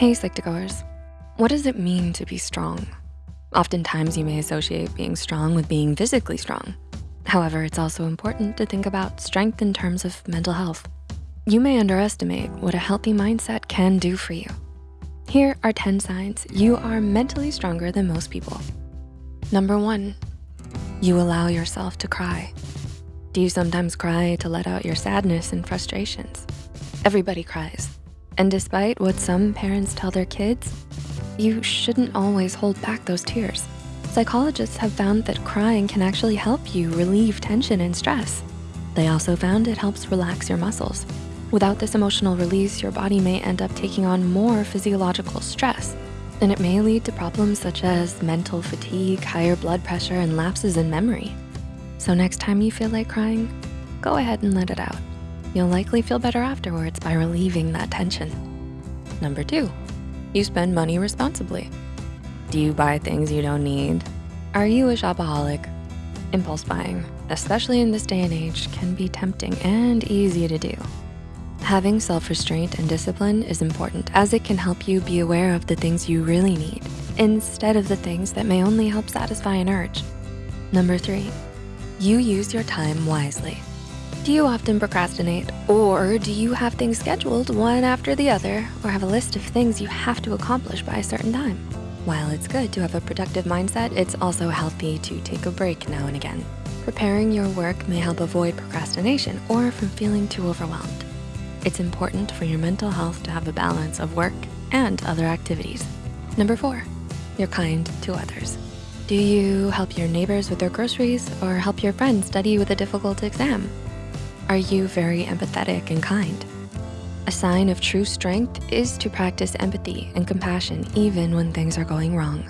Hey Psych2Goers, what does it mean to be strong? Oftentimes you may associate being strong with being physically strong. However, it's also important to think about strength in terms of mental health. You may underestimate what a healthy mindset can do for you. Here are 10 signs you are mentally stronger than most people. Number one, you allow yourself to cry. Do you sometimes cry to let out your sadness and frustrations? Everybody cries. And despite what some parents tell their kids, you shouldn't always hold back those tears. Psychologists have found that crying can actually help you relieve tension and stress. They also found it helps relax your muscles. Without this emotional release, your body may end up taking on more physiological stress, and it may lead to problems such as mental fatigue, higher blood pressure, and lapses in memory. So next time you feel like crying, go ahead and let it out. You'll likely feel better afterwards by relieving that tension. Number two, you spend money responsibly. Do you buy things you don't need? Are you a shopaholic? Impulse buying, especially in this day and age, can be tempting and easy to do. Having self-restraint and discipline is important as it can help you be aware of the things you really need instead of the things that may only help satisfy an urge. Number three, you use your time wisely. Do you often procrastinate or do you have things scheduled one after the other or have a list of things you have to accomplish by a certain time? While it's good to have a productive mindset, it's also healthy to take a break now and again. Preparing your work may help avoid procrastination or from feeling too overwhelmed. It's important for your mental health to have a balance of work and other activities. Number four, you're kind to others. Do you help your neighbors with their groceries or help your friends study with a difficult exam? Are you very empathetic and kind? A sign of true strength is to practice empathy and compassion even when things are going wrong.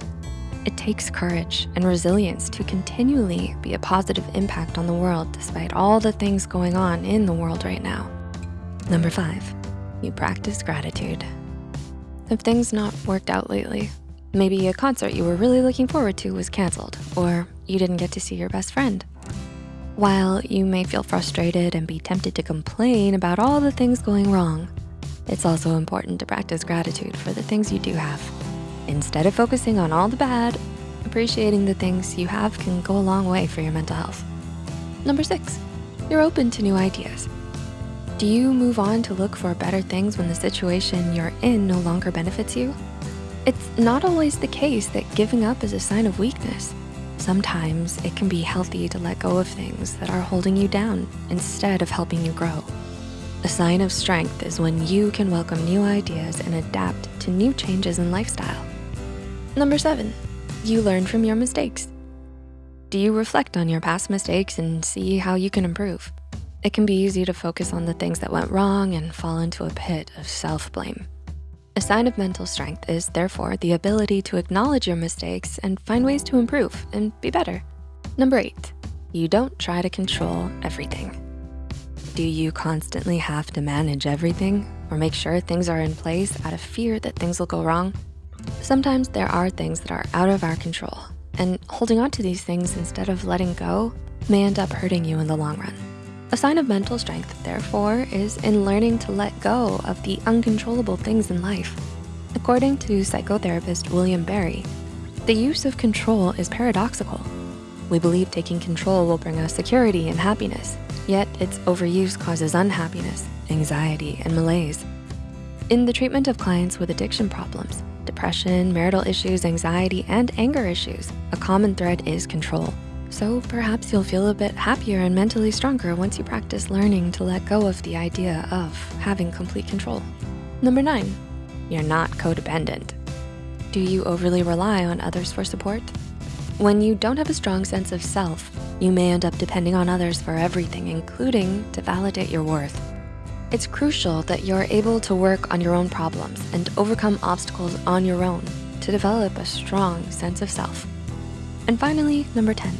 It takes courage and resilience to continually be a positive impact on the world despite all the things going on in the world right now. Number five, you practice gratitude. Have things not worked out lately? Maybe a concert you were really looking forward to was canceled, or you didn't get to see your best friend. While you may feel frustrated and be tempted to complain about all the things going wrong, it's also important to practice gratitude for the things you do have. Instead of focusing on all the bad, appreciating the things you have can go a long way for your mental health. Number six, you're open to new ideas. Do you move on to look for better things when the situation you're in no longer benefits you? It's not always the case that giving up is a sign of weakness. Sometimes it can be healthy to let go of things that are holding you down instead of helping you grow. A sign of strength is when you can welcome new ideas and adapt to new changes in lifestyle. Number seven, you learn from your mistakes. Do you reflect on your past mistakes and see how you can improve? It can be easy to focus on the things that went wrong and fall into a pit of self-blame. A sign of mental strength is therefore the ability to acknowledge your mistakes and find ways to improve and be better. Number eight, you don't try to control everything. Do you constantly have to manage everything or make sure things are in place out of fear that things will go wrong? Sometimes there are things that are out of our control and holding on to these things instead of letting go may end up hurting you in the long run. A sign of mental strength, therefore, is in learning to let go of the uncontrollable things in life. According to psychotherapist William Berry, the use of control is paradoxical. We believe taking control will bring us security and happiness, yet its overuse causes unhappiness, anxiety, and malaise. In the treatment of clients with addiction problems, depression, marital issues, anxiety, and anger issues, a common thread is control. So perhaps you'll feel a bit happier and mentally stronger once you practice learning to let go of the idea of having complete control. Number nine, you're not codependent. Do you overly rely on others for support? When you don't have a strong sense of self, you may end up depending on others for everything, including to validate your worth. It's crucial that you're able to work on your own problems and overcome obstacles on your own to develop a strong sense of self. And finally, number 10,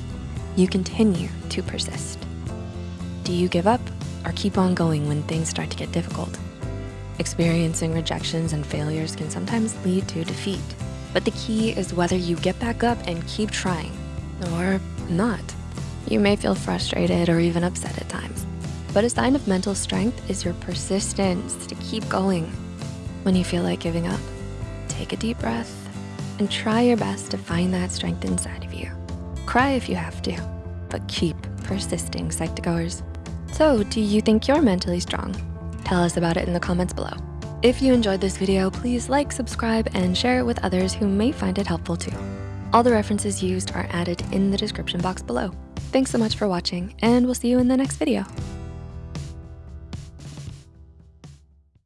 you continue to persist. Do you give up or keep on going when things start to get difficult? Experiencing rejections and failures can sometimes lead to defeat, but the key is whether you get back up and keep trying or not. You may feel frustrated or even upset at times, but a sign of mental strength is your persistence to keep going when you feel like giving up. take a deep breath and try your best to find that strength inside of you. Cry if you have to, but keep persisting, Psych2Goers. So do you think you're mentally strong? Tell us about it in the comments below. If you enjoyed this video, please like, subscribe, and share it with others who may find it helpful too. All the references used are added in the description box below. Thanks so much for watching, and we'll see you in the next video.